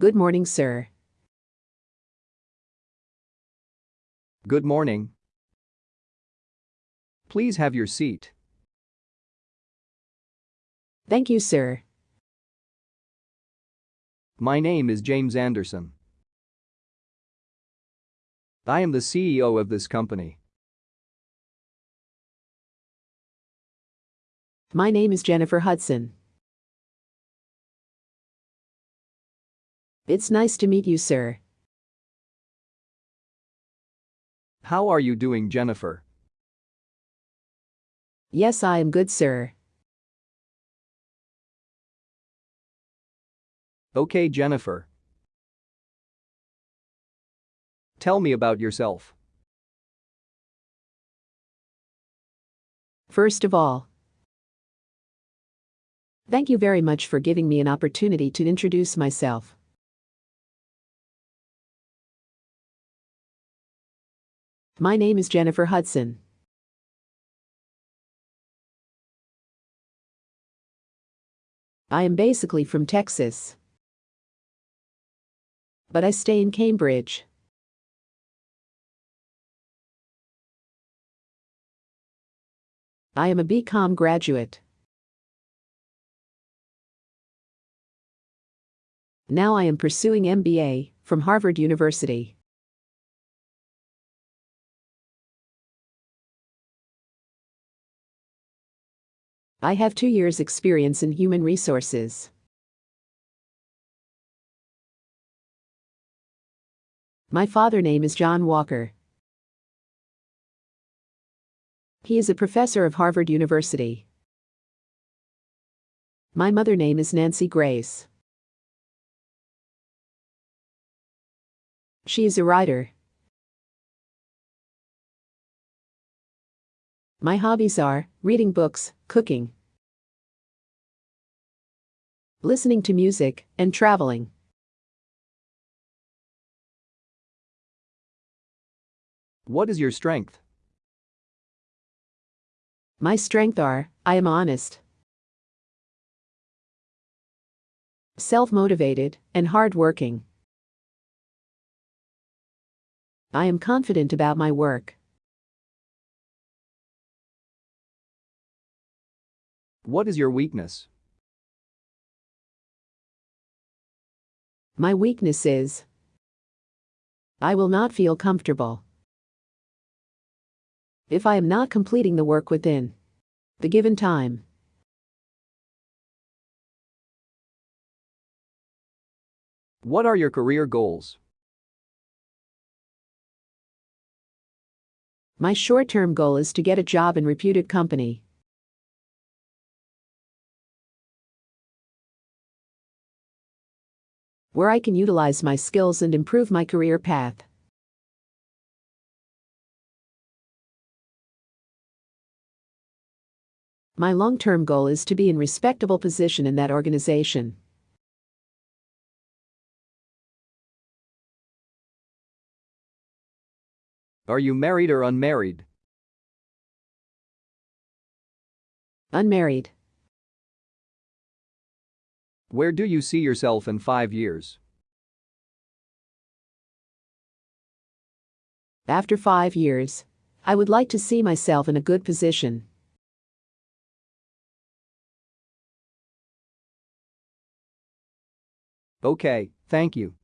Good morning, sir. Good morning. Please have your seat. Thank you, sir. My name is James Anderson. I am the CEO of this company. My name is Jennifer Hudson. It's nice to meet you, sir. How are you doing, Jennifer? Yes, I am good, sir. Okay, Jennifer. Tell me about yourself. First of all, thank you very much for giving me an opportunity to introduce myself. My name is Jennifer Hudson. I am basically from Texas. But I stay in Cambridge. I am a BCom graduate. Now I am pursuing MBA from Harvard University. I have two years' experience in human resources. My father name is John Walker. He is a professor of Harvard University. My mother name is Nancy Grace. She is a writer. My hobbies are reading books, cooking, listening to music, and traveling. What is your strength? My strength are I am honest, self-motivated, and hard-working. I am confident about my work. What is your weakness? My weakness is I will not feel comfortable if I am not completing the work within the given time. What are your career goals? My short-term goal is to get a job in reputed company. Where I can utilize my skills and improve my career path. My long-term goal is to be in respectable position in that organization. Are you married or unmarried? Unmarried. Where do you see yourself in five years? After five years, I would like to see myself in a good position. Okay, thank you.